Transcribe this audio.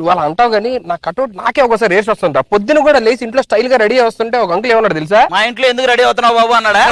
నువ్వు అలా అంటావు కానీ నా కటౌట్ నాకే ఒకసారి రేస్ వస్తుంటా పొద్దున కూడా లేచి ఇంట్లో స్టైల్గా రెడీ వస్తుంటే ఒక అంకుల్ ఏమన్నాడు తెలుసా? మా ఇంట్లో ఎందుకు రెడీ అవుతున్నావు బాబు అన్నాడా?